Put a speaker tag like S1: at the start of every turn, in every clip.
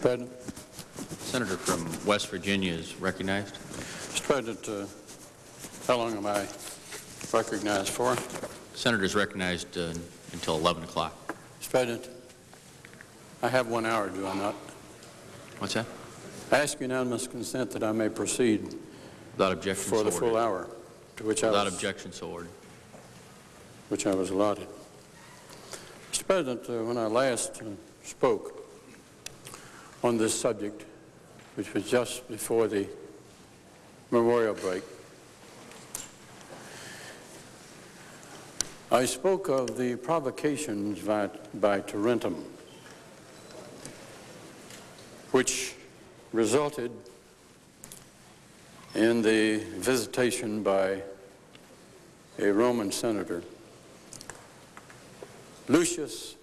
S1: Mr. President.
S2: Senator from West Virginia is recognized.
S1: Mr. President, uh, how long am I recognized for?
S2: Senator is recognized uh, until 11 o'clock.
S1: Mr. President, I have one hour, do I not?
S2: What's that?
S1: I ask unanimous consent that I may proceed
S2: Without objection,
S1: for
S2: so
S1: the full hour to which I was,
S2: objection, so ordered.
S1: which I was allotted. Mr. President, uh, when I last uh, spoke on this subject, which was just before the memorial break, I spoke of the provocations by, by Tarentum, which resulted in the visitation by a Roman senator, Lucius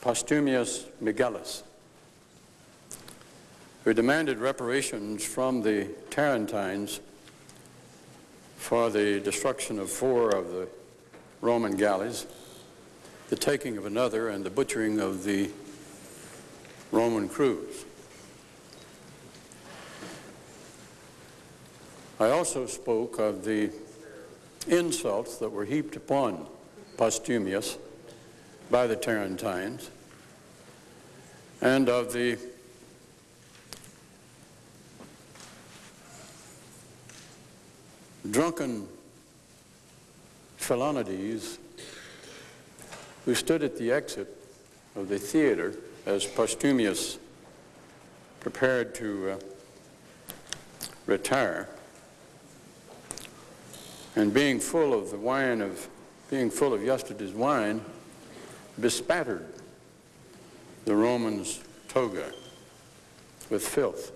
S1: Postumius Megellus, who demanded reparations from the Tarentines for the destruction of four of the Roman galleys, the taking of another, and the butchering of the Roman crews. I also spoke of the insults that were heaped upon Postumius by the Tarentines and of the drunken Philonides who stood at the exit of the theater as Postumius prepared to uh, retire and being full of the wine of being full of yesterday's wine bespattered the Romans' toga with filth.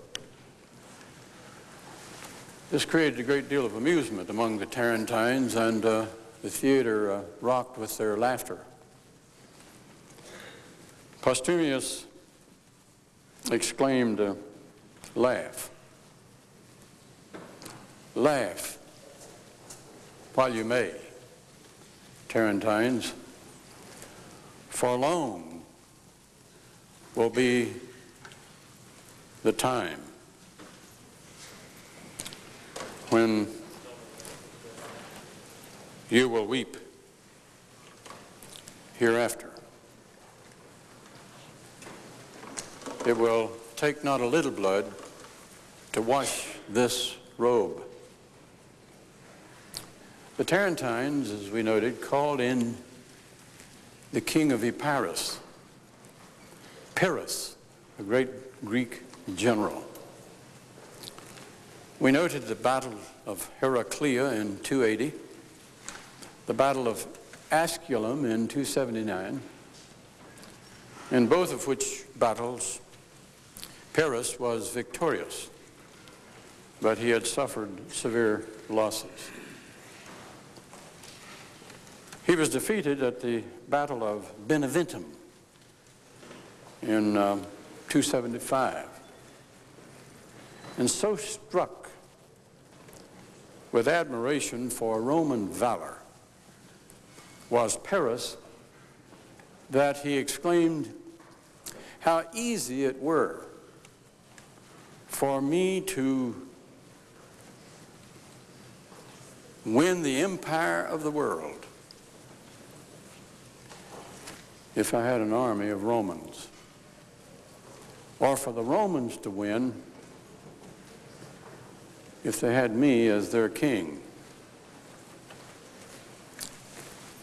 S1: This created a great deal of amusement among the Tarentines, and uh, the theater uh, rocked with their laughter. Postumius exclaimed, uh, Laugh. Laugh while you may, Tarentines, for long will be the time when you will weep hereafter. It will take not a little blood to wash this robe. The Tarentines, as we noted, called in the king of Epirus, Pyrrhus, a great Greek general. We noted the Battle of Heraclea in 280, the Battle of Asculum in 279, in both of which battles Pyrrhus was victorious, but he had suffered severe losses. He was defeated at the Battle of Beneventum in um, 275, and so struck with admiration for Roman valor was Pyrrhus that he exclaimed, how easy it were for me to win the empire of the world if I had an army of Romans, or for the Romans to win if they had me as their king.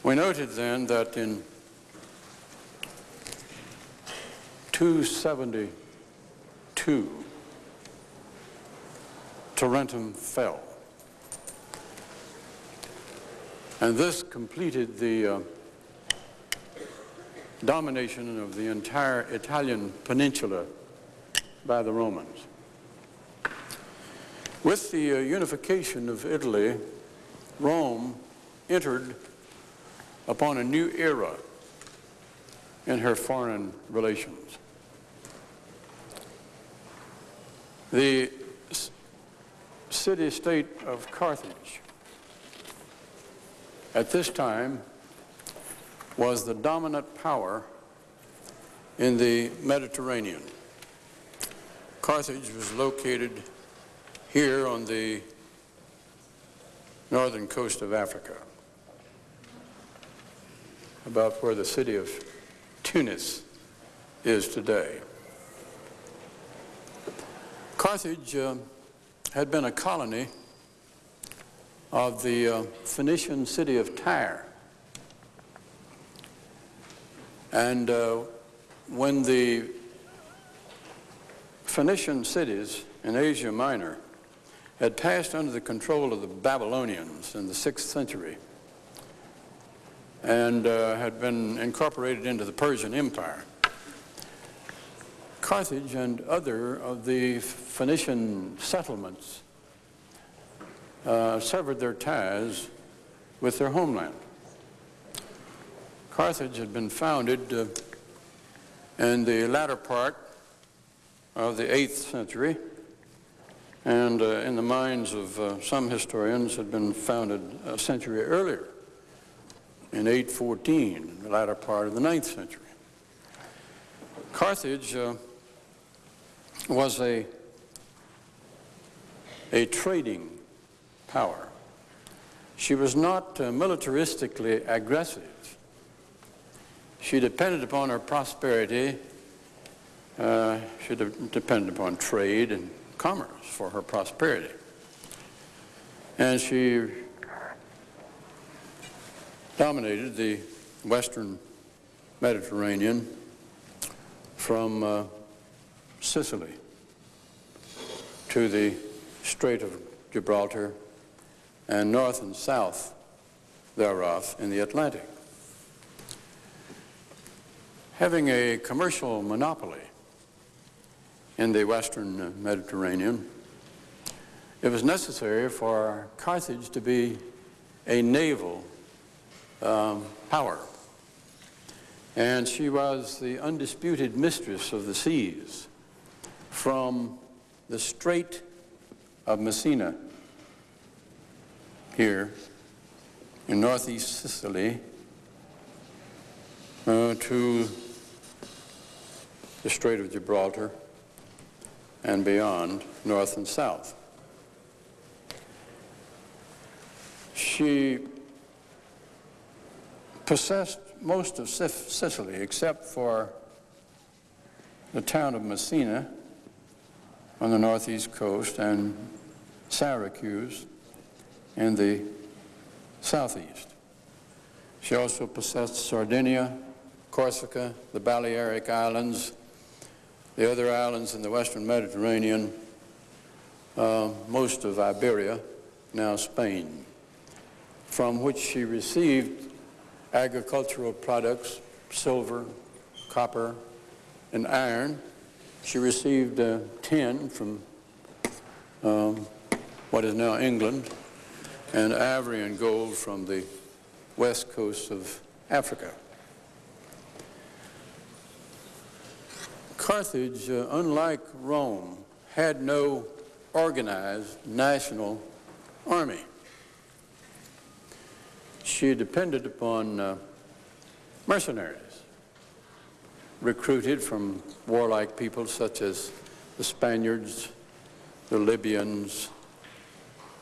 S1: We noted then that in 272, Tarentum fell. And this completed the uh, domination of the entire Italian peninsula by the Romans. With the uh, unification of Italy, Rome entered upon a new era in her foreign relations. The city-state of Carthage at this time was the dominant power in the Mediterranean. Carthage was located here on the northern coast of Africa, about where the city of Tunis is today. Carthage uh, had been a colony of the uh, Phoenician city of Tyre. And uh, when the Phoenician cities in Asia Minor had passed under the control of the Babylonians in the 6th century and uh, had been incorporated into the Persian Empire, Carthage and other of the Phoenician settlements uh, severed their ties with their homeland. Carthage had been founded uh, in the latter part of the 8th century, and uh, in the minds of uh, some historians had been founded a century earlier, in 814, the latter part of the 9th century. Carthage uh, was a, a trading power. She was not uh, militaristically aggressive. She depended upon her prosperity, uh, she de depended upon trade and commerce for her prosperity. And she dominated the western Mediterranean from uh, Sicily to the Strait of Gibraltar and north and south thereof in the Atlantic. Having a commercial monopoly in the western Mediterranean, it was necessary for Carthage to be a naval um, power. And she was the undisputed mistress of the seas from the Strait of Messina here in northeast Sicily uh, to the Strait of Gibraltar and beyond, north and south. She possessed most of Sicily except for the town of Messina on the northeast coast and Syracuse in the southeast. She also possessed Sardinia, Corsica, the Balearic Islands, the other islands in the western Mediterranean, uh, most of Iberia, now Spain, from which she received agricultural products, silver, copper, and iron. She received uh, tin from um, what is now England, and ivory and gold from the west coast of Africa. Carthage, uh, unlike Rome, had no organized national army. She depended upon uh, mercenaries recruited from warlike peoples such as the Spaniards, the Libyans,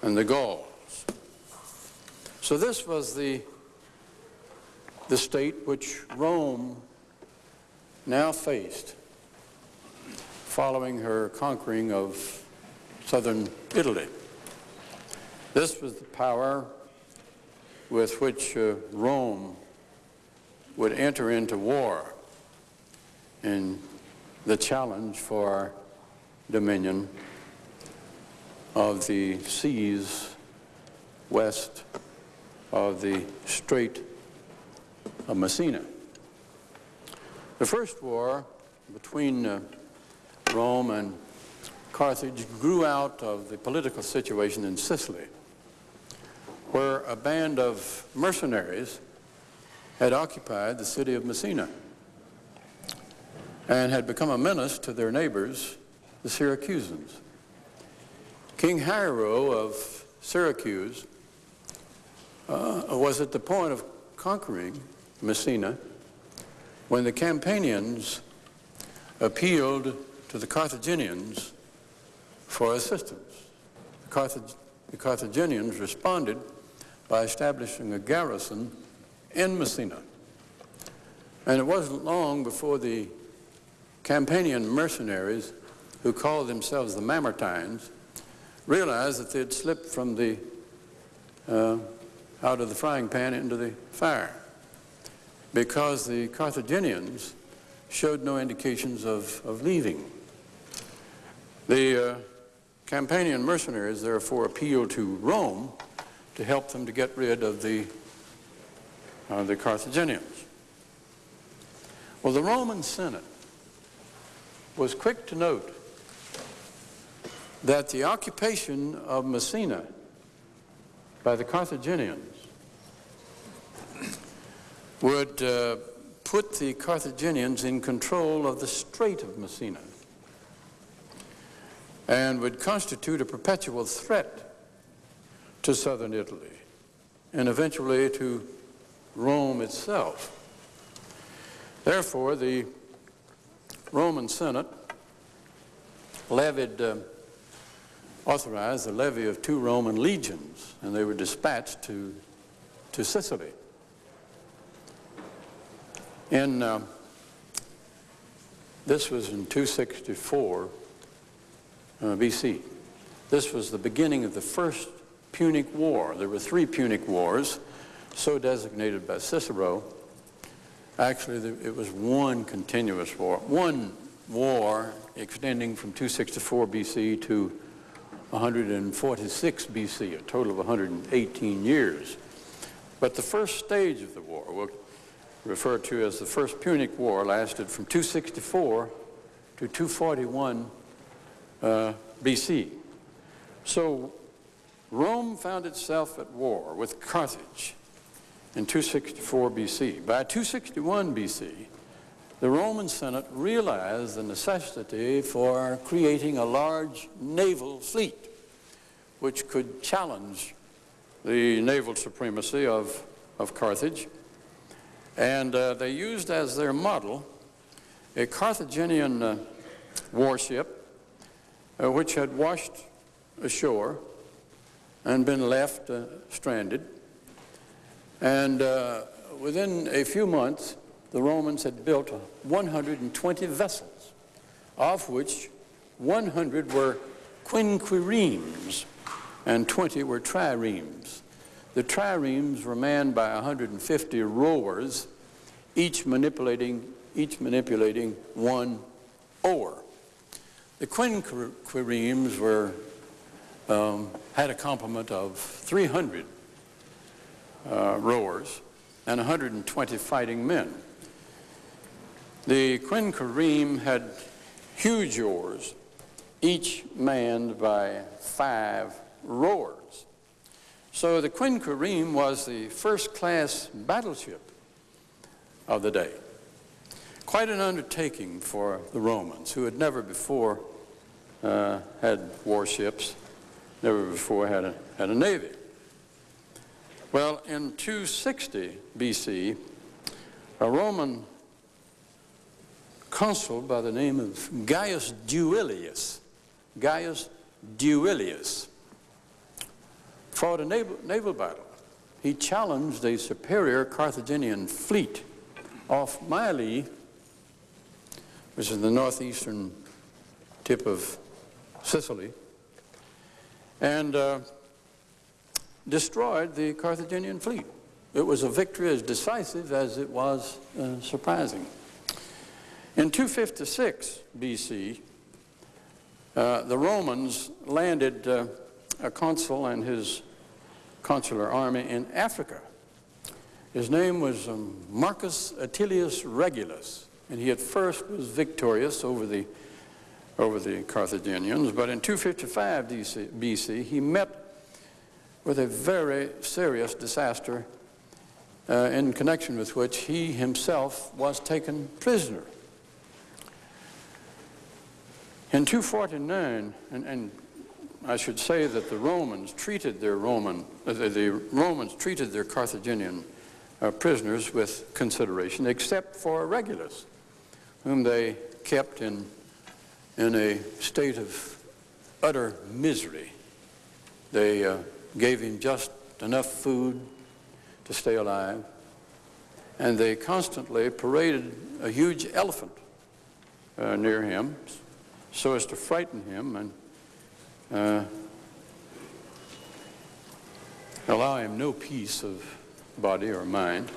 S1: and the Gauls. So this was the, the state which Rome now faced following her conquering of southern Italy. This was the power with which uh, Rome would enter into war in the challenge for dominion of the seas west of the Strait of Messina. The first war between uh, Rome and Carthage grew out of the political situation in Sicily, where a band of mercenaries had occupied the city of Messina and had become a menace to their neighbors, the Syracusans. King Hiero of Syracuse uh, was at the point of conquering Messina when the Campanians appealed to the Carthaginians for assistance. The, Carthag the Carthaginians responded by establishing a garrison in Messina. And it wasn't long before the Campanian mercenaries, who called themselves the Mamertines, realized that they'd slipped from the uh, out of the frying pan into the fire because the Carthaginians showed no indications of, of leaving. The uh, Campanian mercenaries therefore appealed to Rome to help them to get rid of the, uh, the Carthaginians. Well, the Roman Senate was quick to note that the occupation of Messina by the Carthaginians would uh, put the Carthaginians in control of the Strait of Messina and would constitute a perpetual threat to southern Italy and eventually to Rome itself. Therefore, the Roman Senate levied, uh, authorized the levy of two Roman legions, and they were dispatched to, to Sicily. In, uh, this was in 264 uh, BC. This was the beginning of the first Punic War. There were three Punic Wars, so designated by Cicero. Actually, it was one continuous war. One war extending from 264 BC to 146 BC, a total of 118 years. But the first stage of the war, referred to as the First Punic War, lasted from 264 to 241 uh, BC. So Rome found itself at war with Carthage in 264 BC. By 261 BC, the Roman Senate realized the necessity for creating a large naval fleet which could challenge the naval supremacy of, of Carthage. And uh, they used as their model a Carthaginian uh, warship uh, which had washed ashore and been left uh, stranded and uh, within a few months, the Romans had built 120 vessels, of which 100 were quinqueremes and 20 were triremes. The triremes were manned by 150 rowers, each manipulating, each manipulating one oar. The quinqueremes were, um, had a complement of 300 uh, rowers and 120 fighting men. The Quinquereme had huge oars, each manned by five rowers. So the Quinquereme was the first-class battleship of the day. Quite an undertaking for the Romans, who had never before uh, had warships, never before had a, had a navy. Well, in 260 BC, a Roman consul by the name of Gaius Duilius, Gaius Duilius, fought a naval, naval battle. He challenged a superior Carthaginian fleet off Mylae, which is the northeastern tip of Sicily, and uh, destroyed the Carthaginian fleet. It was a victory as decisive as it was uh, surprising. In 256 BC, uh, the Romans landed uh, a consul and his consular army in Africa. His name was um, Marcus Atilius Regulus, and he at first was victorious over the, over the Carthaginians, but in 255 BC, he met with a very serious disaster uh, in connection with which he himself was taken prisoner. In 249, and, and I should say that the Romans treated their Roman, uh, the, the, Romans treated their Carthaginian uh, prisoners with consideration, except for Regulus, whom they kept in in a state of utter misery. They uh, gave him just enough food to stay alive, and they constantly paraded a huge elephant uh, near him so as to frighten him and uh, allow him no peace of body or mind.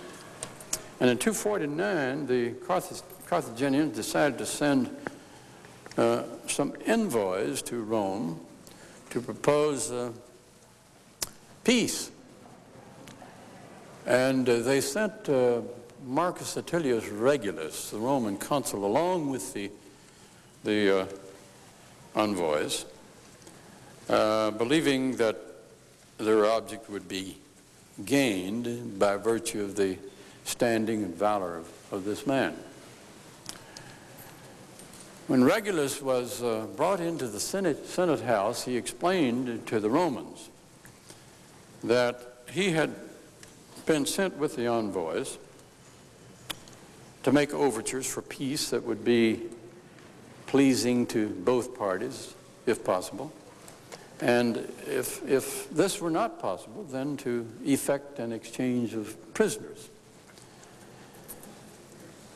S1: And in 249, the Carth Carthaginians decided to send uh, some envoys to Rome to propose uh, peace. And uh, they sent uh, Marcus Atilius Regulus, the Roman consul, along with the, the uh, envoys, uh, believing that their object would be gained by virtue of the standing and valor of, of this man. When Regulus was uh, brought into the Senate, Senate House, he explained to the Romans that he had been sent with the envoys to make overtures for peace that would be pleasing to both parties, if possible. And if, if this were not possible, then to effect an exchange of prisoners.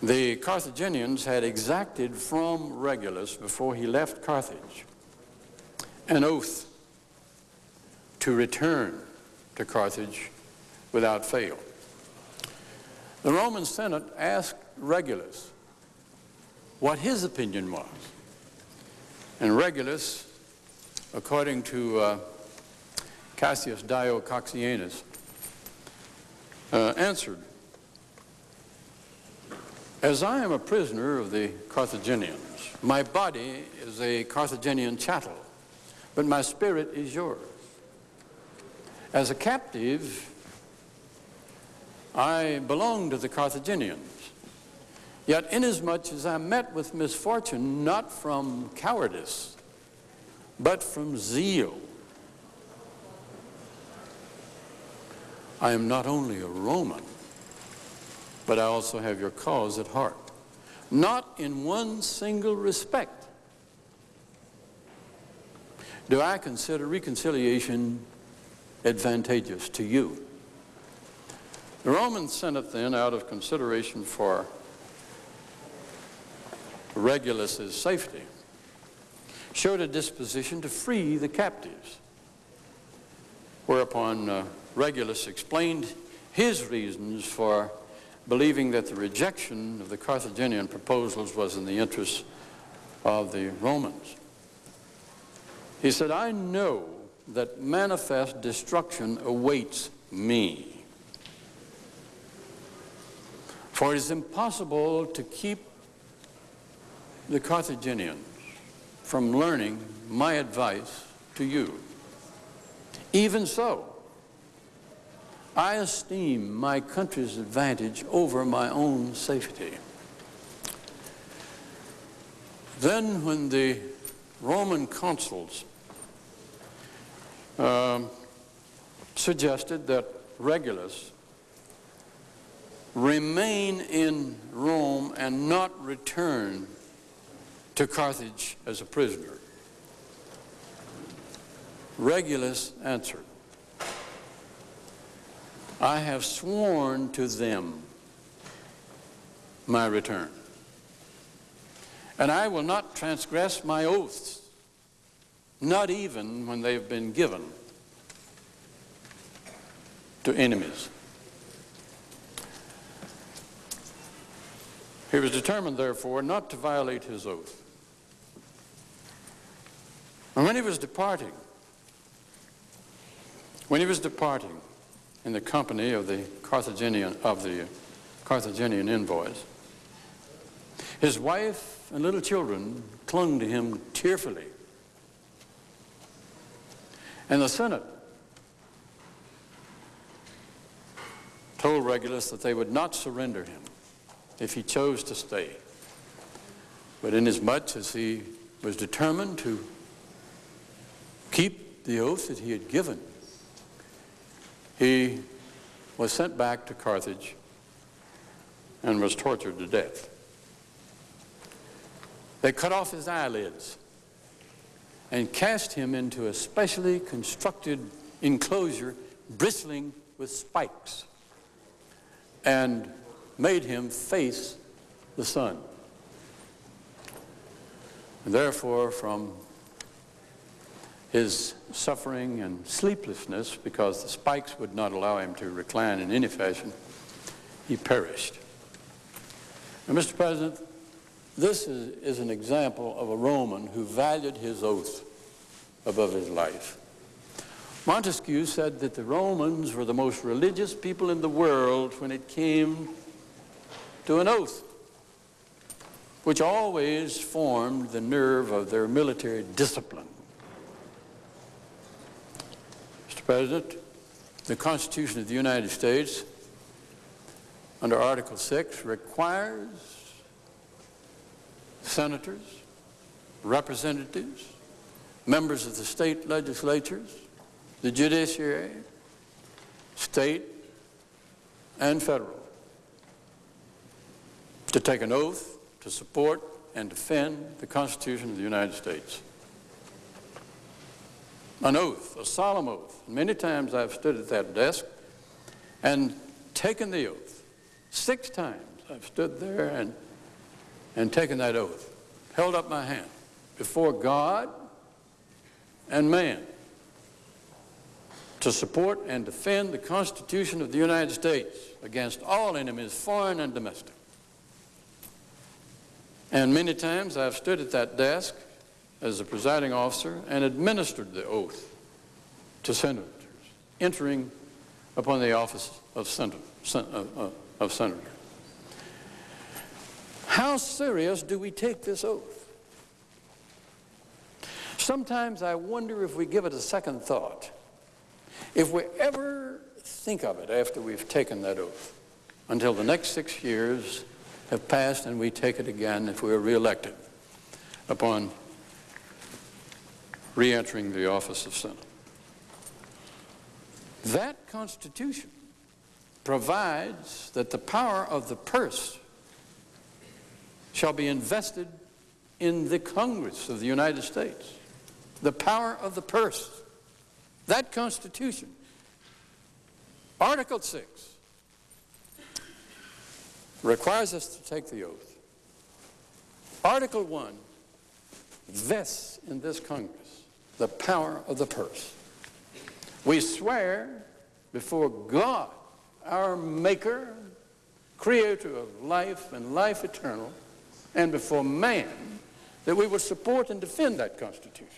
S1: The Carthaginians had exacted from Regulus before he left Carthage an oath to return to Carthage without fail. The Roman Senate asked Regulus what his opinion was. And Regulus according to uh, Cassius Dio Cocceianus, uh, answered, As I am a prisoner of the Carthaginians, my body is a Carthaginian chattel, but my spirit is yours. As a captive, I belong to the Carthaginians. Yet inasmuch as I met with misfortune, not from cowardice, but from zeal. I am not only a Roman, but I also have your cause at heart. Not in one single respect do I consider reconciliation advantageous to you. The Roman Senate then, out of consideration for Regulus's safety, showed a disposition to free the captives. Whereupon uh, Regulus explained his reasons for believing that the rejection of the Carthaginian proposals was in the interests of the Romans. He said, I know that manifest destruction awaits me. For it is impossible to keep the Carthaginians from learning my advice to you. Even so, I esteem my country's advantage over my own safety. Then when the Roman consuls um, suggested that Regulus remain in Rome and not return to Carthage as a prisoner. Regulus answered, I have sworn to them my return, and I will not transgress my oaths, not even when they've been given to enemies. He was determined, therefore, not to violate his oath. And when he was departing, when he was departing in the company of the Carthaginian of the Carthaginian envoys, his wife and little children clung to him tearfully. And the Senate told Regulus that they would not surrender him if he chose to stay. But inasmuch as he was determined to keep the oath that he had given. He was sent back to Carthage and was tortured to death. They cut off his eyelids and cast him into a specially constructed enclosure bristling with spikes and made him face the sun. And therefore, from his suffering and sleeplessness, because the spikes would not allow him to recline in any fashion, he perished. And Mr. President, this is, is an example of a Roman who valued his oath above his life. Montesquieu said that the Romans were the most religious people in the world when it came to an oath, which always formed the nerve of their military discipline. Mr. President, the Constitution of the United States, under Article 6, requires senators, representatives, members of the state legislatures, the judiciary, state and federal, to take an oath to support and defend the Constitution of the United States. An oath, a solemn oath. Many times I've stood at that desk and taken the oath. Six times I've stood there and, and taken that oath, held up my hand before God and man to support and defend the Constitution of the United States against all enemies, foreign and domestic. And many times I've stood at that desk as the presiding officer and administered the oath to senators entering upon the office of senator. Uh, of senator. How serious do we take this oath? Sometimes I wonder if we give it a second thought. If we ever think of it after we've taken that oath, until the next six years have passed and we take it again if we are reelected upon re-entering the office of Senate. That Constitution provides that the power of the purse shall be invested in the Congress of the United States. The power of the purse. That Constitution. Article 6 requires us to take the oath. Article 1 vests in this Congress the power of the purse. We swear before God our maker, creator of life and life eternal, and before man, that we will support and defend that Constitution.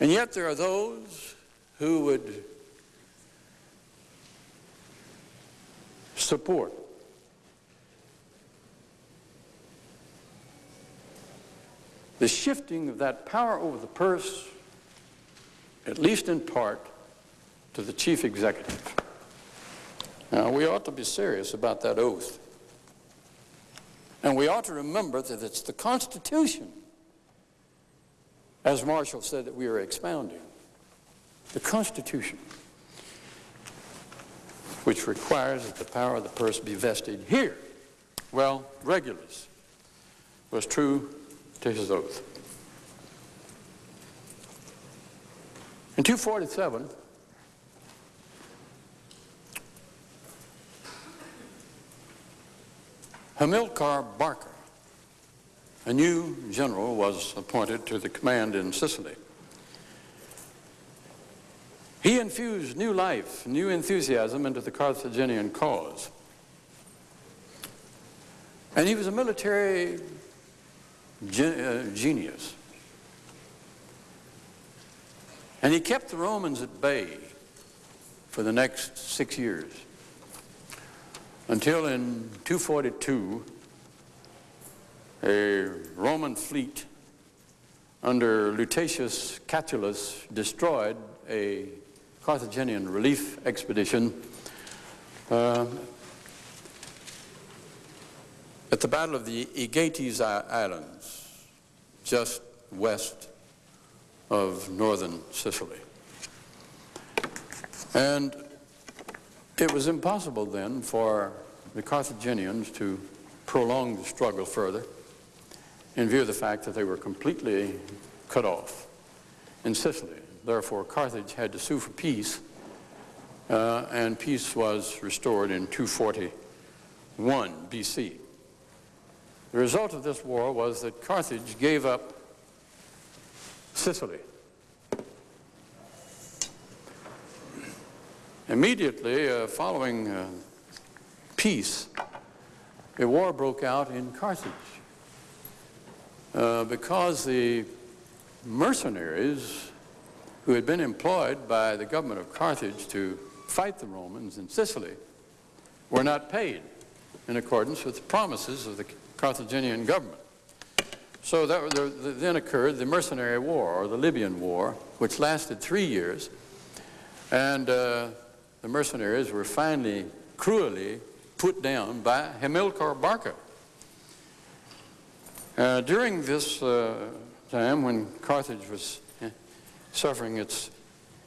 S1: And yet there are those who would support the shifting of that power over the purse, at least in part, to the chief executive. Now, we ought to be serious about that oath. And we ought to remember that it's the Constitution, as Marshall said, that we are expounding. The Constitution, which requires that the power of the purse be vested here. Well, Regulus was true to his oath. In 247, Hamilcar Barca, a new general, was appointed to the command in Sicily. He infused new life, new enthusiasm into the Carthaginian cause. And he was a military uh, genius. And he kept the Romans at bay for the next six years until in 242, a Roman fleet under Lutatius Catulus destroyed a Carthaginian relief expedition uh, at the Battle of the Aegates Islands, just west of northern Sicily. And it was impossible then for the Carthaginians to prolong the struggle further. in view of the fact that they were completely cut off in Sicily. Therefore, Carthage had to sue for peace, uh, and peace was restored in 241 BC. The result of this war was that Carthage gave up Sicily. Immediately uh, following uh, peace, a war broke out in Carthage uh, because the mercenaries who had been employed by the government of Carthage to fight the Romans in Sicily were not paid in accordance with the promises of the Carthaginian government. So that, there, then occurred the Mercenary War, or the Libyan War, which lasted three years. And uh, the mercenaries were finally cruelly put down by Hamilcar Barca. Uh, during this uh, time when Carthage was eh, suffering its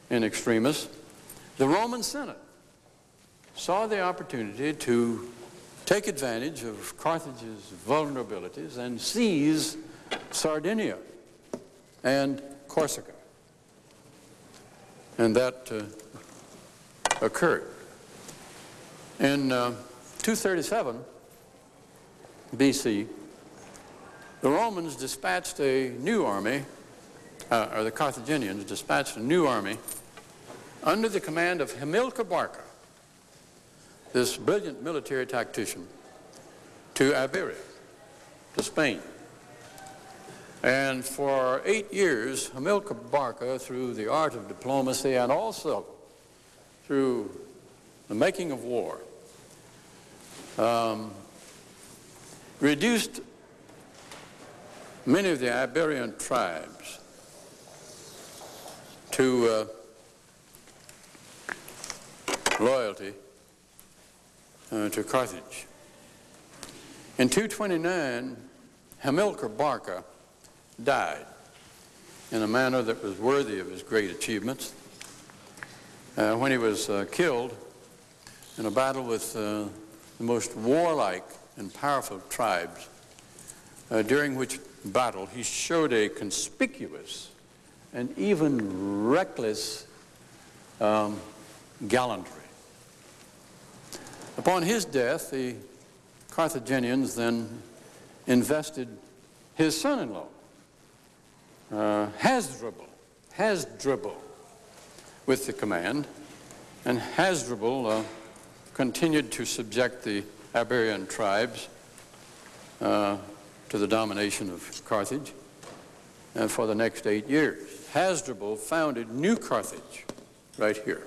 S1: in extremis, the Roman Senate saw the opportunity to take advantage of Carthage's vulnerabilities and seize Sardinia and Corsica. And that uh, occurred. In uh, 237 BC, the Romans dispatched a new army, uh, or the Carthaginians dispatched a new army under the command of Hamilcar Barca, this brilliant military tactician, to Iberia, to Spain. And for eight years, Hamilcar Barca, through the art of diplomacy and also through the making of war, um, reduced many of the Iberian tribes to uh, loyalty uh, to Carthage. In 229, Hamilcar Barca died in a manner that was worthy of his great achievements. Uh, when he was uh, killed in a battle with uh, the most warlike and powerful tribes, uh, during which battle he showed a conspicuous and even reckless um, gallantry. Upon his death, the Carthaginians then invested his son-in-law, uh, Hasdrubal, Hasdrubal, with the command, and Hasdrubal uh, continued to subject the Iberian tribes uh, to the domination of Carthage and for the next eight years. Hasdrubal founded New Carthage right here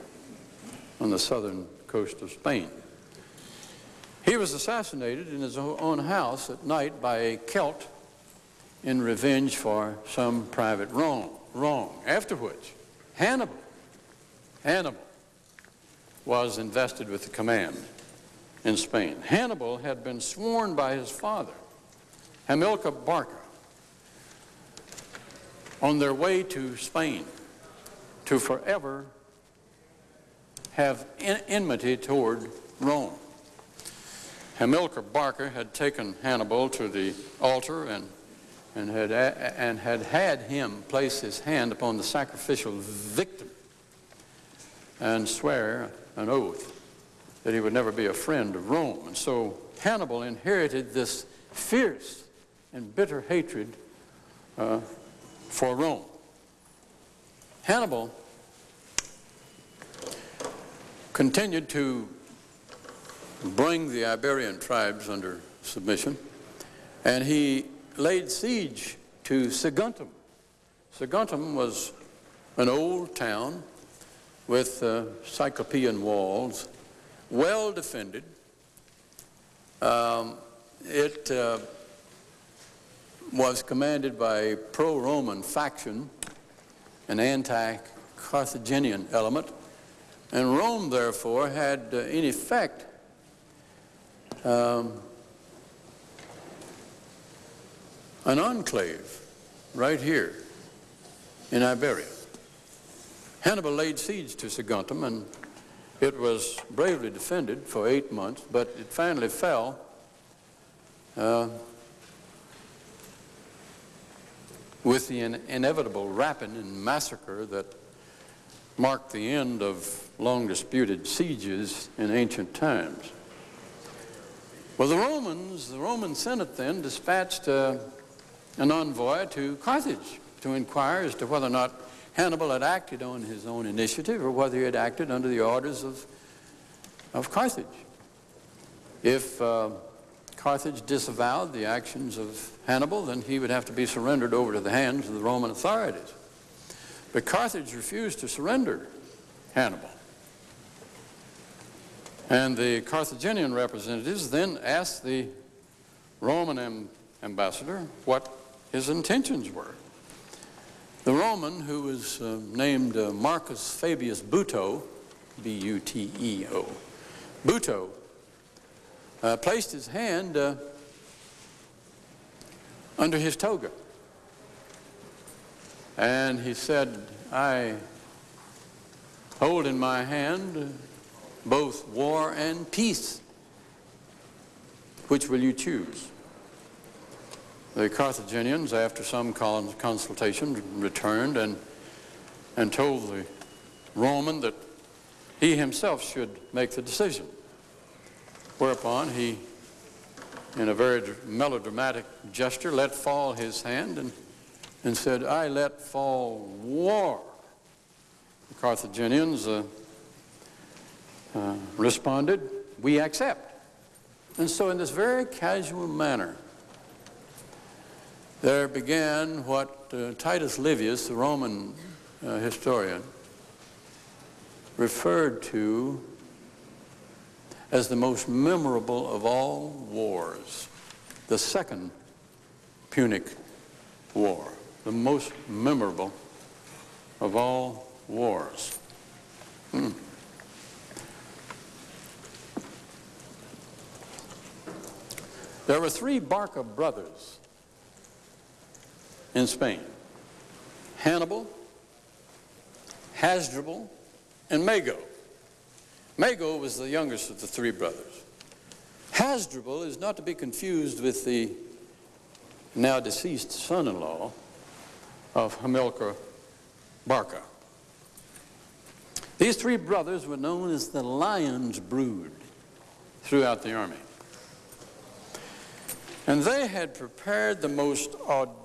S1: on the southern coast of Spain. He was assassinated in his own house at night by a Celt in revenge for some private wrong. wrong. After which, Hannibal, Hannibal was invested with the command in Spain. Hannibal had been sworn by his father, Hamilcar Barca, on their way to Spain to forever have enmity toward Rome. Hamilcar Barca had taken Hannibal to the altar and, and, had, and had had him place his hand upon the sacrificial victim and swear an oath that he would never be a friend of Rome. And so Hannibal inherited this fierce and bitter hatred uh, for Rome. Hannibal continued to bring the Iberian tribes under submission, and he laid siege to Saguntum. Saguntum was an old town with uh, Cyclopean walls, well defended. Um, it uh, was commanded by a pro-Roman faction, an anti-Carthaginian element, and Rome, therefore, had, uh, in effect, um, an enclave right here in Iberia. Hannibal laid siege to Saguntum, and it was bravely defended for eight months, but it finally fell uh, with the in- inevitable rapine and massacre that marked the end of long disputed sieges in ancient times. Well, the Romans, the Roman Senate then dispatched uh, an envoy to Carthage to inquire as to whether or not Hannibal had acted on his own initiative or whether he had acted under the orders of, of Carthage. If uh, Carthage disavowed the actions of Hannibal, then he would have to be surrendered over to the hands of the Roman authorities. But Carthage refused to surrender Hannibal. And the Carthaginian representatives then asked the Roman ambassador what his intentions were. The Roman, who was uh, named uh, Marcus Fabius Buteo, B-U-T-E-O, Buteo, uh, placed his hand uh, under his toga. And he said, I hold in my hand both war and peace. Which will you choose? The Carthaginians, after some consultation, returned and, and told the Roman that he himself should make the decision. Whereupon he, in a very melodramatic gesture, let fall his hand and, and said, I let fall war. The Carthaginians uh, uh, responded, we accept. And so in this very casual manner, there began what uh, Titus Livius, the Roman uh, historian, referred to as the most memorable of all wars, the Second Punic War, the most memorable of all wars. Hmm. There were three Barca brothers in Spain. Hannibal, Hasdrubal, and Mago. Mago was the youngest of the three brothers. Hasdrubal is not to be confused with the now deceased son-in-law of Hamilcar Barca. These three brothers were known as the lion's brood throughout the army. And they had prepared the most audacious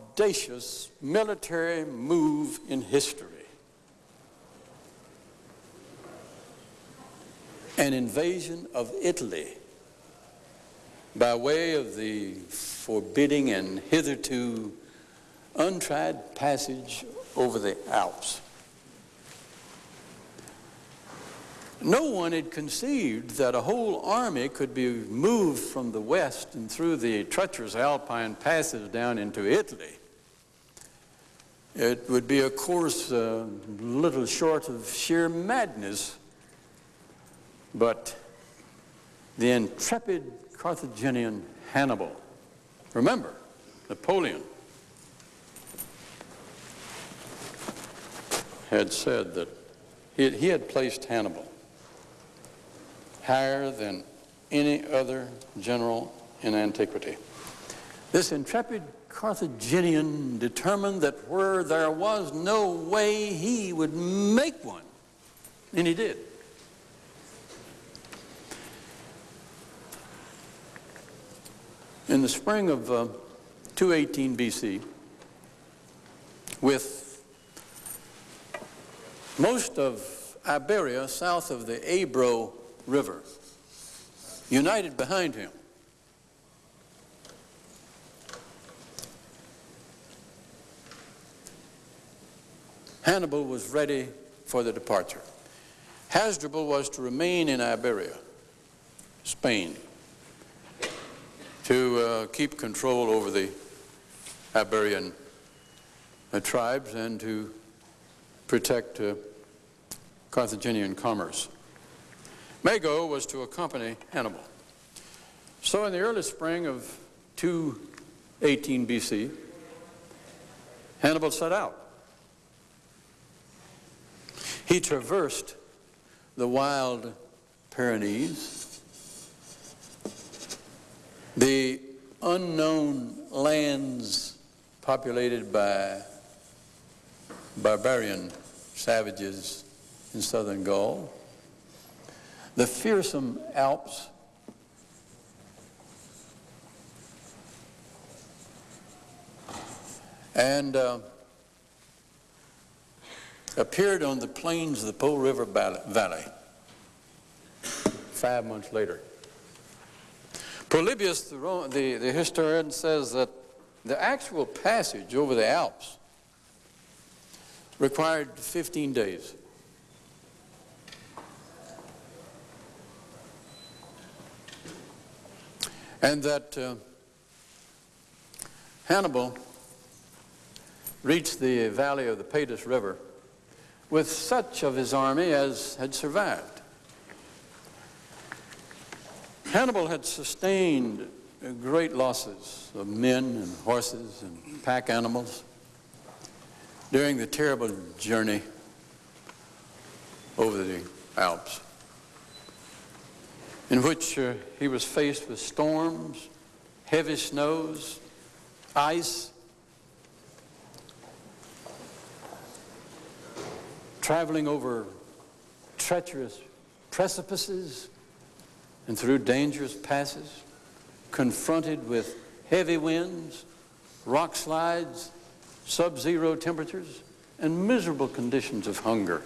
S1: military move in history. An invasion of Italy by way of the forbidding and hitherto untried passage over the Alps. No one had conceived that a whole army could be moved from the west and through the treacherous alpine passes down into Italy. It would be a course uh, little short of sheer madness. But the intrepid Carthaginian Hannibal, remember, Napoleon, had said that he, he had placed Hannibal higher than any other general in antiquity. This intrepid Carthaginian determined that where there was no way he would make one, and he did. In the spring of uh, 218 BC, with most of Iberia south of the Ebro River, united behind him. Hannibal was ready for the departure. Hasdrubal was to remain in Iberia, Spain, to uh, keep control over the Iberian uh, tribes and to protect uh, Carthaginian commerce. Mago was to accompany Hannibal. So in the early spring of 218 BC, Hannibal set out. He traversed the wild Pyrenees, the unknown lands populated by barbarian savages in southern Gaul. The fearsome Alps and uh, appeared on the plains of the Po River Valley five months later. Polybius, the, the, the historian, says that the actual passage over the Alps required 15 days. And that uh, Hannibal reached the valley of the Padus River with such of his army as had survived. Hannibal had sustained great losses of men and horses and pack animals during the terrible journey over the Alps, in which uh, he was faced with storms, heavy snows, ice, traveling over treacherous precipices and through dangerous passes, confronted with heavy winds, rock slides, sub-zero temperatures, and miserable conditions of hunger.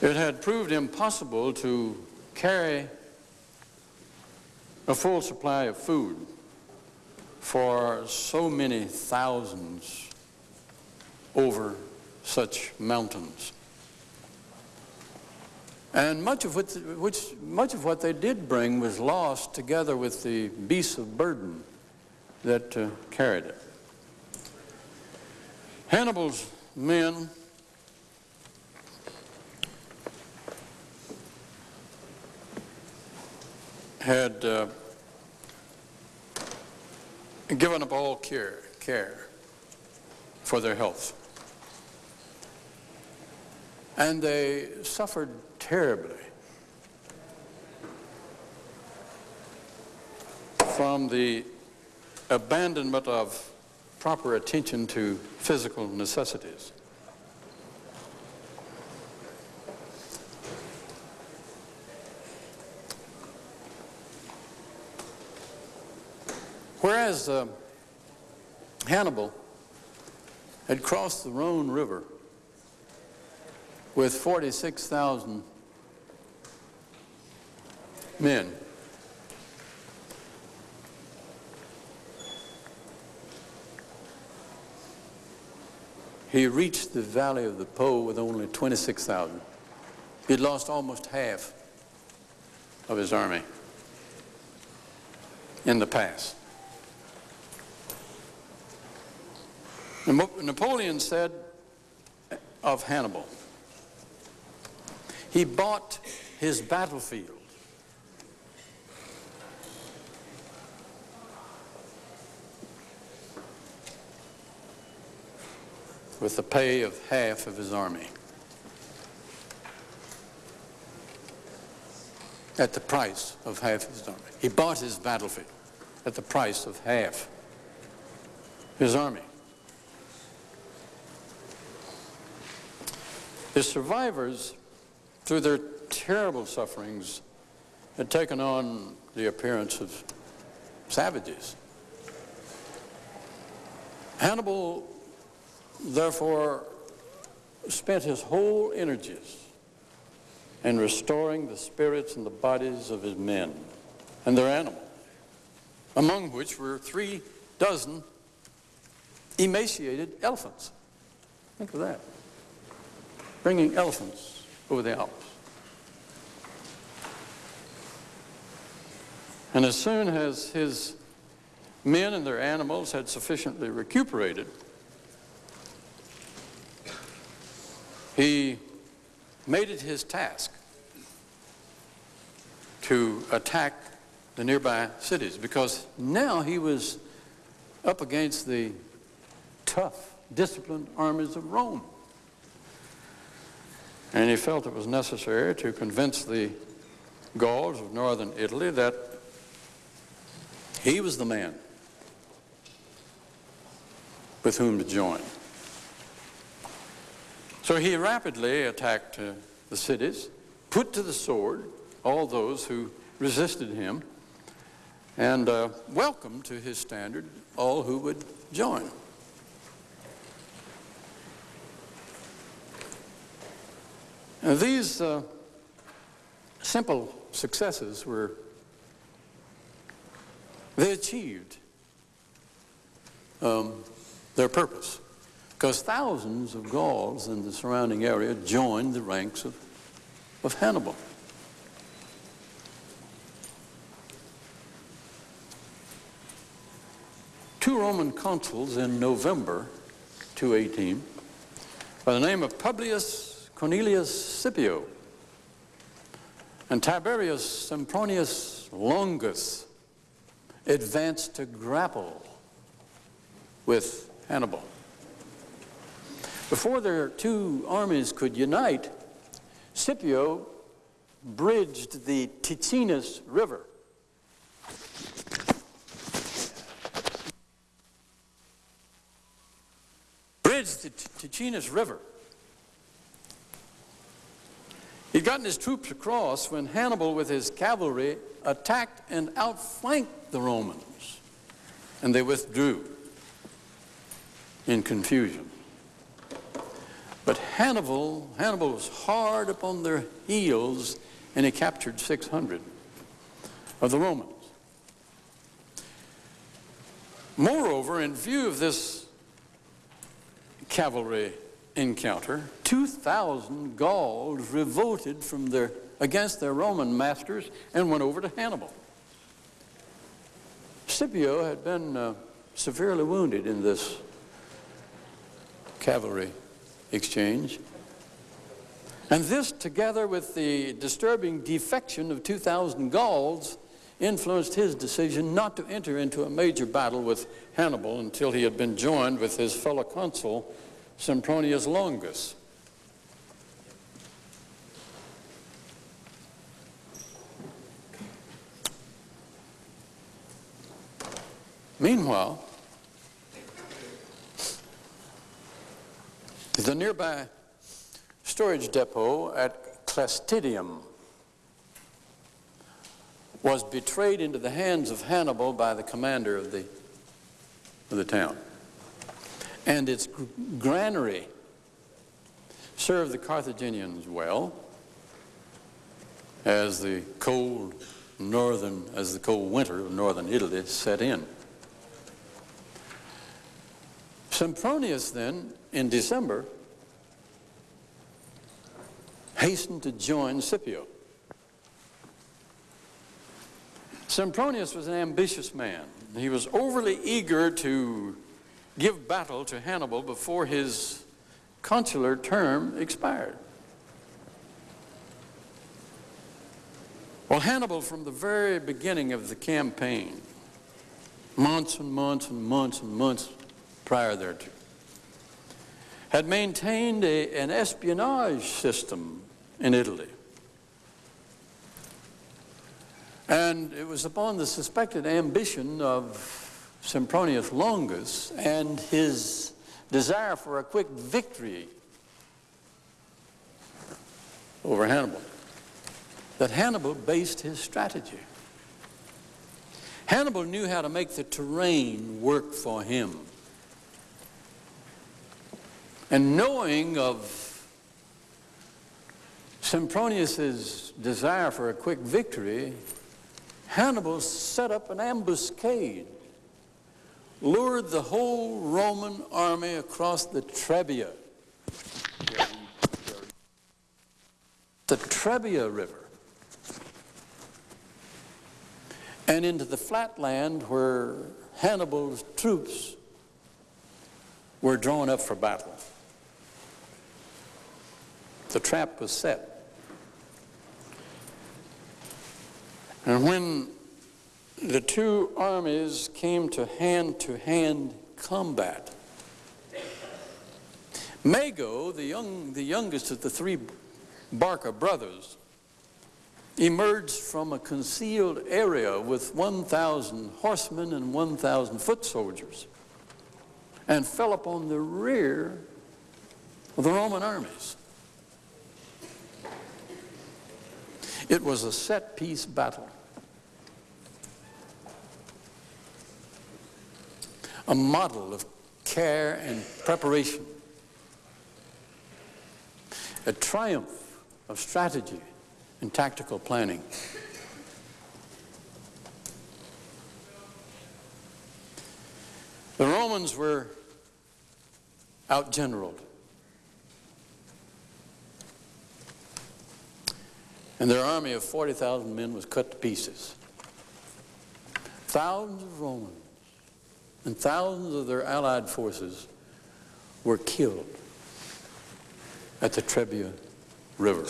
S1: It had proved impossible to carry a full supply of food for so many thousands over such mountains. And much of, what, which, much of what they did bring was lost together with the beasts of burden that uh, carried it. Hannibal's men had uh, given up all care, care for their health. And they suffered terribly from the abandonment of proper attention to physical necessities. Whereas uh, Hannibal had crossed the Rhone River with 46,000 men. He reached the valley of the Po with only 26,000. He'd lost almost half of his army in the pass. Napoleon said of Hannibal, he bought his battlefield with the pay of half of his army. At the price of half his army. He bought his battlefield at the price of half his army. The survivors, through their terrible sufferings, had taken on the appearance of savages. Hannibal therefore spent his whole energies in restoring the spirits and the bodies of his men and their animals, among which were three dozen emaciated elephants. Think of that. Bringing elephants over the Alps. And as soon as his men and their animals had sufficiently recuperated, He made it his task to attack the nearby cities because now he was up against the tough, disciplined armies of Rome. And he felt it was necessary to convince the Gauls of northern Italy that he was the man with whom to join. So he rapidly attacked uh, the cities, put to the sword all those who resisted him, and uh, welcomed to his standard all who would join. These uh, simple successes were, they achieved um, their purpose because thousands of Gauls in the surrounding area joined the ranks of, of Hannibal. Two Roman consuls in November 218 by the name of Publius Cornelius Scipio and Tiberius Sempronius Longus advanced to grapple with Hannibal. Before their two armies could unite, Scipio bridged the Ticinus River. Bridged the Ticinus River. He'd gotten his troops across when Hannibal, with his cavalry, attacked and outflanked the Romans, and they withdrew in confusion. But Hannibal, Hannibal was hard upon their heels, and he captured 600 of the Romans. Moreover, in view of this cavalry encounter, 2,000 Gauls revolted from their, against their Roman masters and went over to Hannibal. Scipio had been uh, severely wounded in this cavalry exchange. And this, together with the disturbing defection of 2,000 Gauls, influenced his decision not to enter into a major battle with Hannibal until he had been joined with his fellow consul, Sempronius Longus. Meanwhile, the nearby storage depot at Clastidium was betrayed into the hands of Hannibal by the commander of the, of the town. And its granary served the Carthaginians well as the cold northern, as the cold winter of northern Italy set in. Sempronius then, in December, hastened to join Scipio. Sempronius was an ambitious man. He was overly eager to give battle to Hannibal before his consular term expired. Well, Hannibal, from the very beginning of the campaign, months and months and months and months prior thereto, had maintained a, an espionage system in Italy. And it was upon the suspected ambition of Sempronius Longus and his desire for a quick victory over Hannibal that Hannibal based his strategy. Hannibal knew how to make the terrain work for him. And knowing of Sempronius's desire for a quick victory, Hannibal set up an ambuscade, lured the whole Roman army across the Trebia, the Trebia River, and into the flat land where Hannibal's troops were drawn up for battle. The trap was set. And when the two armies came to hand-to-hand combat, Mago, the, young, the youngest of the three Barca brothers, emerged from a concealed area with 1,000 horsemen and 1,000 foot soldiers and fell upon the rear of the Roman armies. It was a set piece battle. A model of care and preparation. A triumph of strategy and tactical planning. The Romans were outgeneraled. And their army of 40,000 men was cut to pieces. Thousands of Romans and thousands of their allied forces were killed at the Trebia River.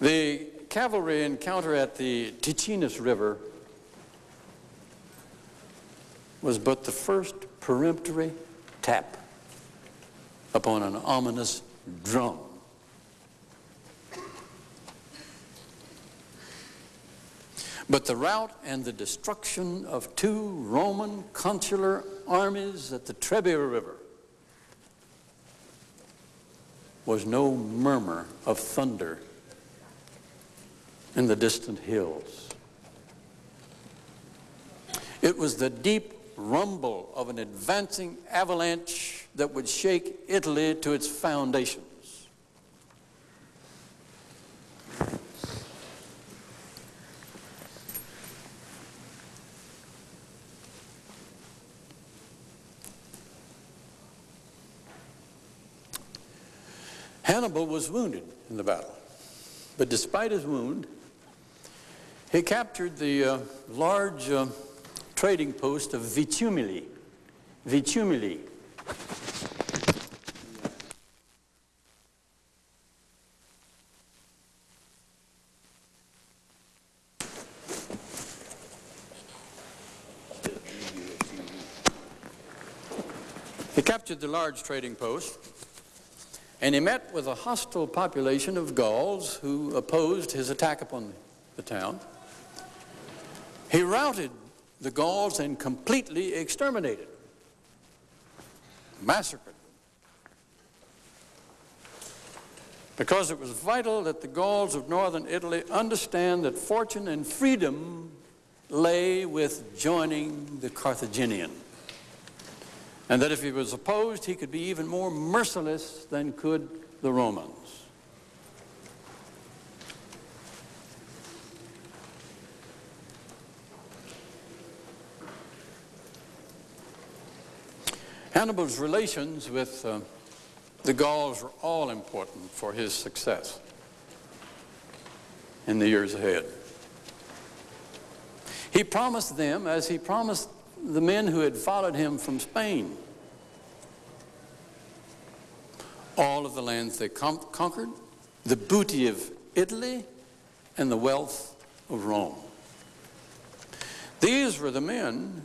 S1: The cavalry encounter at the Ticinus River was but the first peremptory tap upon an ominous drum. But the rout and the destruction of two Roman consular armies at the Trebia River was no murmur of thunder in the distant hills. It was the deep rumble of an advancing avalanche that would shake Italy to its foundations. Hannibal was wounded in the battle, but despite his wound, he captured the uh, large uh, trading post of Vitumili. Vitumili. He captured the large trading post and he met with a hostile population of Gauls who opposed his attack upon the town. He routed the Gauls and completely exterminated, massacred. Because it was vital that the Gauls of northern Italy understand that fortune and freedom lay with joining the Carthaginian. And that if he was opposed, he could be even more merciless than could the Romans. Hannibal's relations with uh, the Gauls were all important for his success in the years ahead. He promised them, as he promised the men who had followed him from Spain, all of the lands they conquered, the booty of Italy, and the wealth of Rome. These were the men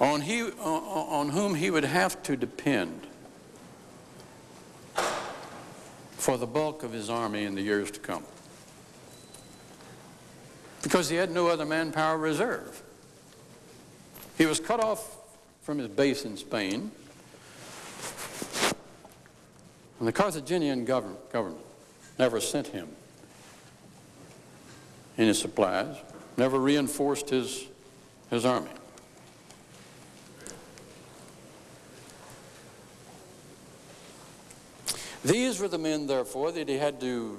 S1: on, he, on whom he would have to depend for the bulk of his army in the years to come. Because he had no other manpower reserve. He was cut off from his base in Spain, and the Carthaginian government, government never sent him any supplies, never reinforced his, his army. These were the men, therefore, that he had to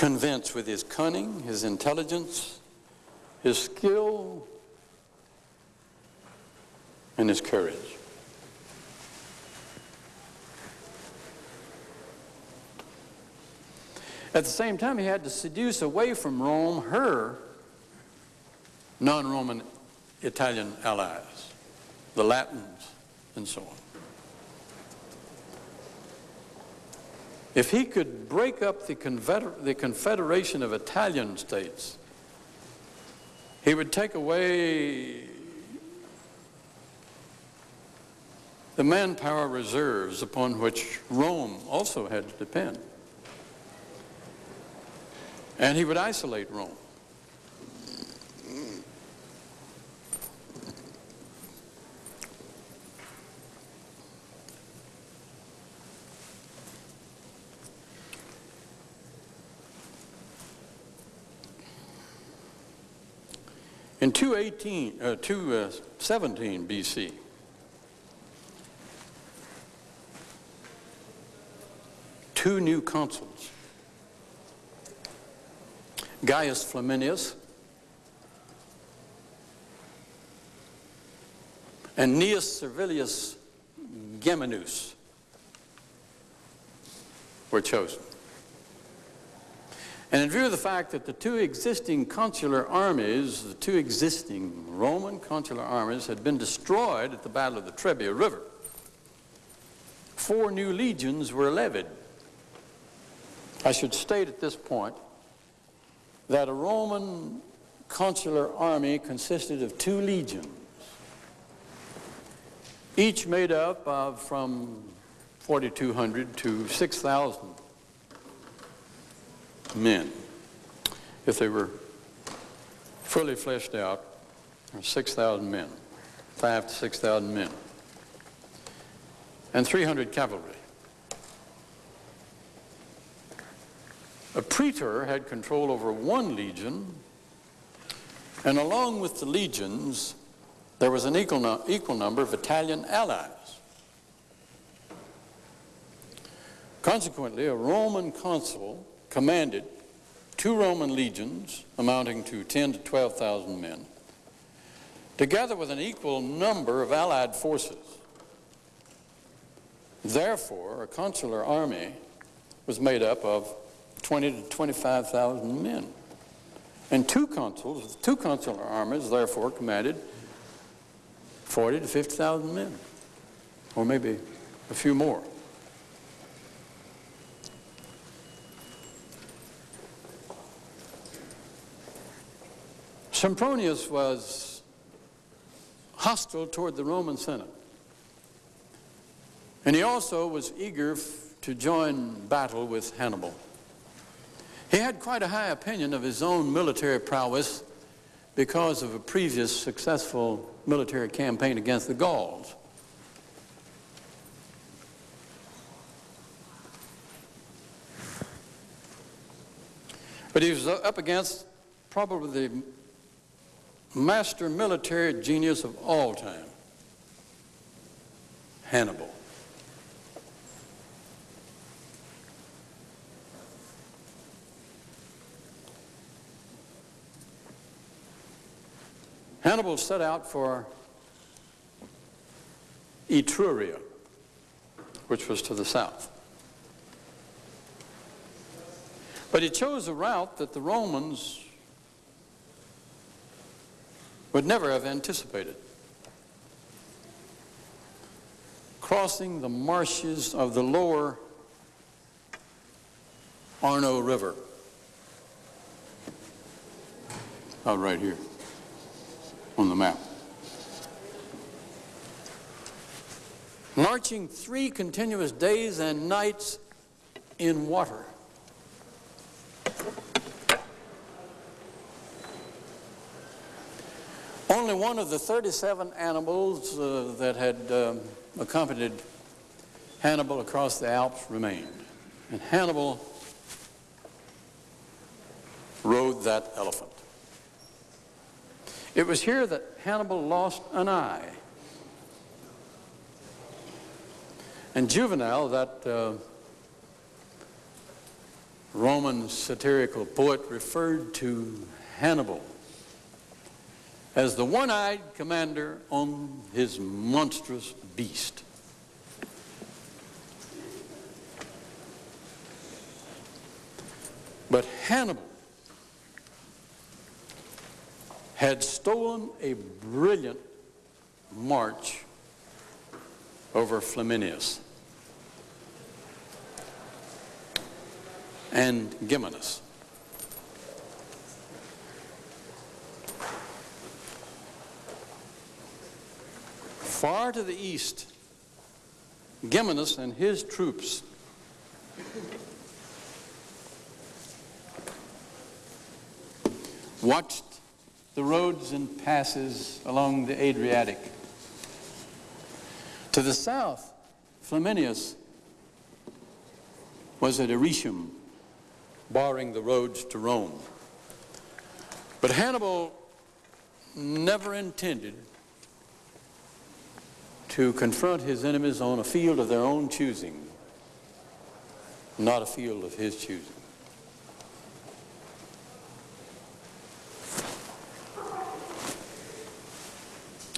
S1: convince with his cunning, his intelligence, his skill, and his courage. At the same time, he had to seduce away from Rome her non-Roman Italian allies, the Latins, and so on. If he could break up the, confeder the confederation of Italian states, he would take away the manpower reserves upon which Rome also had to depend. And he would isolate Rome. In 218, uh, 217 BC, two new consuls, Gaius Flaminius. And Gnaeus Servilius Geminus were chosen. And in view of the fact that the two existing consular armies, the two existing Roman consular armies had been destroyed at the Battle of the Trebia River, four new legions were levied. I should state at this point that a Roman consular army consisted of two legions, each made up of from 4,200 to 6,000 men. If they were fully fleshed out, 6,000 men, five to 6,000 men, and 300 cavalry. A praetor had control over one legion, and along with the legions, there was an equal, no equal number of Italian allies. Consequently, a Roman consul commanded two Roman legions amounting to 10 to 12,000 men, together with an equal number of allied forces. Therefore, a consular army was made up of 20 to 25,000 men. And two consuls, two consular armies, therefore, commanded 40 to 50,000 men, or maybe a few more. Sempronius was hostile toward the Roman Senate. And he also was eager to join battle with Hannibal. He had quite a high opinion of his own military prowess because of a previous successful military campaign against the Gauls. But he was up against probably the master military genius of all time, Hannibal. Hannibal set out for Etruria, which was to the south. But he chose a route that the Romans would never have anticipated. Crossing the marshes of the lower Arno River. Out right here on the map. Marching three continuous days and nights in water. Only one of the 37 animals uh, that had um, accompanied Hannibal across the Alps remained. And Hannibal rode that elephant. It was here that Hannibal lost an eye. And Juvenal, that uh, Roman satirical poet, referred to Hannibal as the one-eyed commander on his monstrous beast. But Hannibal had stolen a brilliant march over Flaminius and Geminus. Far to the east Geminus and his troops watched the roads and passes along the Adriatic. To the south, Flaminius was at Aretium, barring the roads to Rome. But Hannibal never intended to confront his enemies on a field of their own choosing, not a field of his choosing.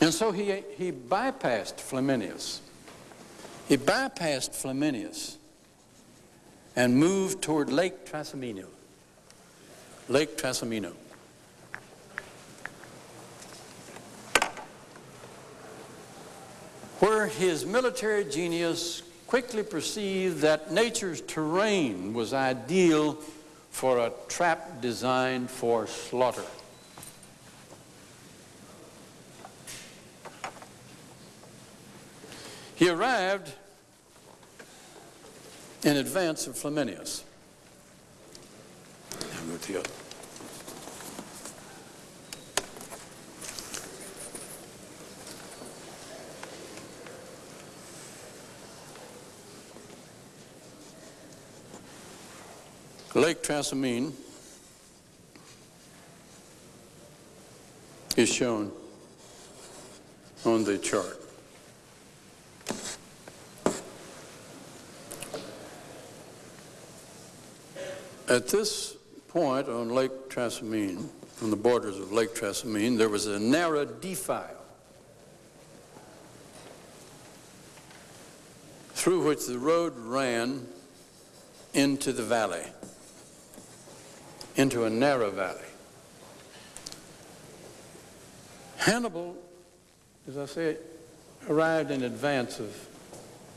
S1: And so he, he bypassed Flaminius. He bypassed Flaminius and moved toward Lake Trasimeno. Lake Trasimeno. Where his military genius quickly perceived that nature's terrain was ideal for a trap designed for slaughter. He arrived in advance of Flaminius. I'll go to the other. Lake Trasimene is shown on the chart. At this point on Lake Trasimene, on the borders of Lake Trasimene, there was a narrow defile through which the road ran into the valley, into a narrow valley. Hannibal, as I say, arrived in advance of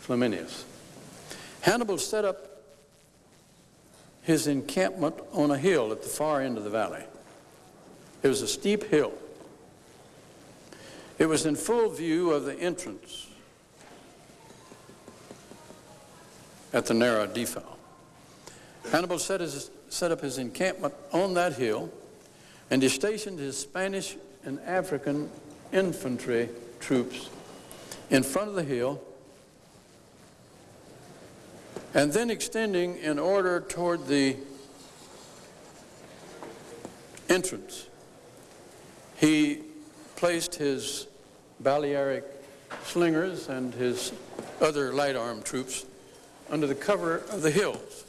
S1: Flaminius. Hannibal set up his encampment on a hill at the far end of the valley. It was a steep hill. It was in full view of the entrance at the narrow defile. Hannibal set, his, set up his encampment on that hill and he stationed his Spanish and African infantry troops in front of the hill and then extending in order toward the entrance. He placed his Balearic slingers and his other light armed troops under the cover of the hills.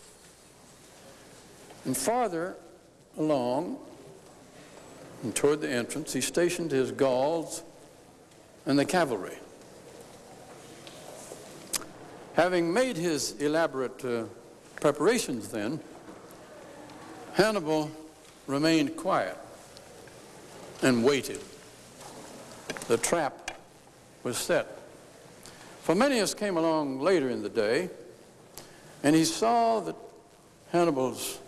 S1: And farther along and toward the entrance, he stationed his Gauls and the cavalry. Having made his elaborate uh, preparations then, Hannibal remained quiet and waited. The trap was set. Flaminius came along later in the day, and he saw that Hannibal's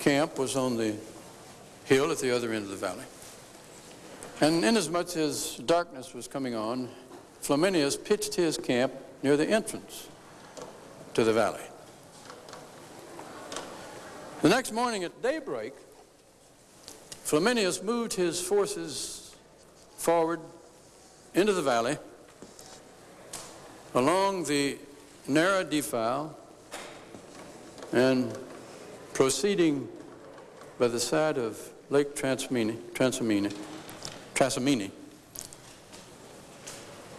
S1: camp was on the hill at the other end of the valley. And inasmuch as darkness was coming on, Flaminius pitched his camp near the entrance to the valley. The next morning at daybreak, Flaminius moved his forces forward into the valley along the narrow defile and proceeding by the side of Lake Trasimene, Trasimene,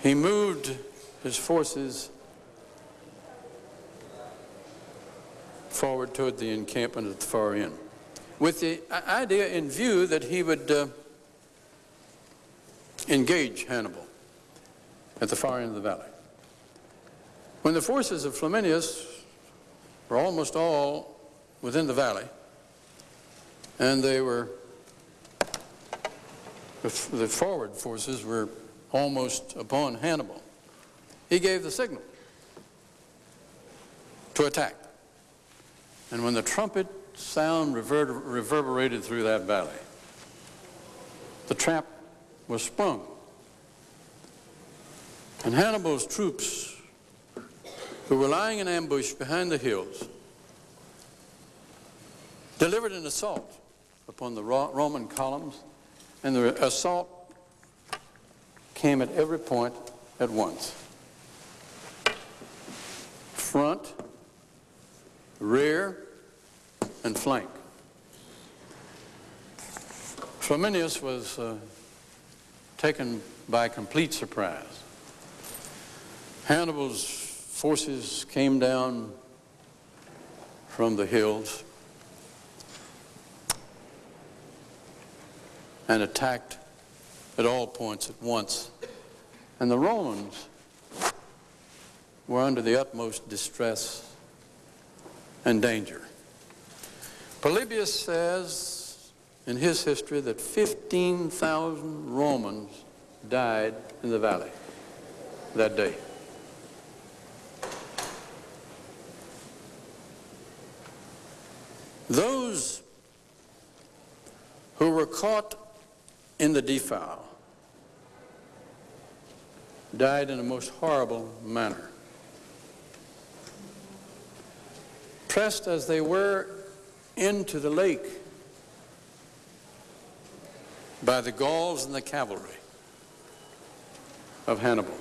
S1: he moved his forces forward toward the encampment at the far end, with the idea in view that he would uh, engage Hannibal at the far end of the valley. When the forces of Flaminius were almost all within the valley, and they were, the forward forces were almost upon Hannibal, he gave the signal to attack. And when the trumpet sound rever reverberated through that valley, the trap was sprung. And Hannibal's troops who were lying in ambush behind the hills, delivered an assault upon the Roman columns, and the assault came at every point at once. Front, rear, and flank. Flaminius was uh, taken by complete surprise. Hannibal's forces came down from the hills and attacked at all points at once. And the Romans were under the utmost distress and danger. Polybius says in his history that 15,000 Romans died in the valley that day. Those who were caught in the defile died in a most horrible manner. Pressed as they were into the lake by the Gauls and the cavalry of Hannibal.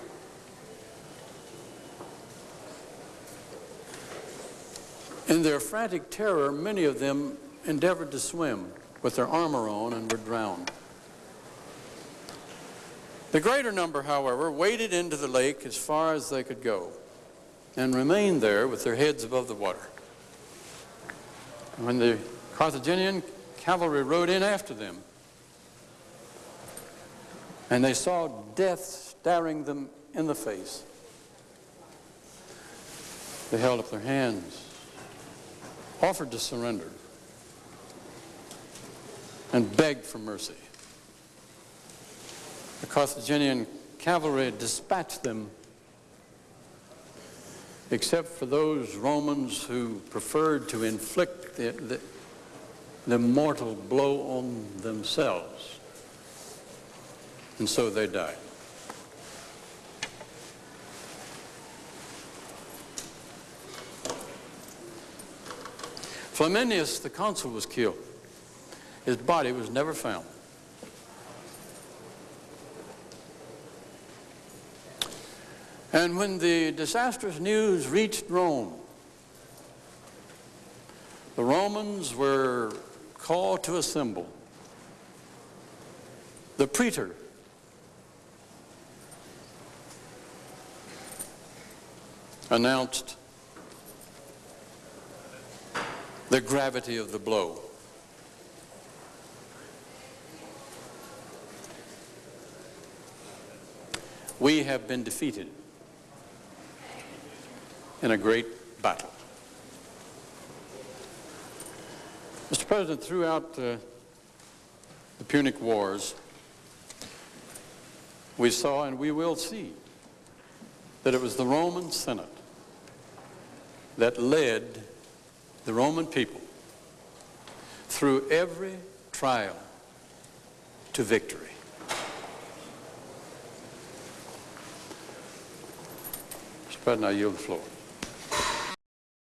S1: In their frantic terror, many of them endeavored to swim with their armor on and were drowned. The greater number, however, waded into the lake as far as they could go and remained there with their heads above the water. When the Carthaginian cavalry rode in after them, and they saw death staring them in the face, they held up their hands, offered to surrender, and begged for mercy. The Carthaginian cavalry dispatched them, except for those Romans who preferred to inflict the, the, the mortal blow on themselves. And so they died. Flaminius, the consul, was killed. His body was never found. And when the disastrous news reached Rome, the Romans were called to assemble. The praetor announced the gravity of the blow. We have been defeated in a great battle. Mr. President, throughout uh, the Punic Wars, we saw and we will see that it was the Roman Senate that led the Roman people through every trial to victory. Mr. President, I yield the floor.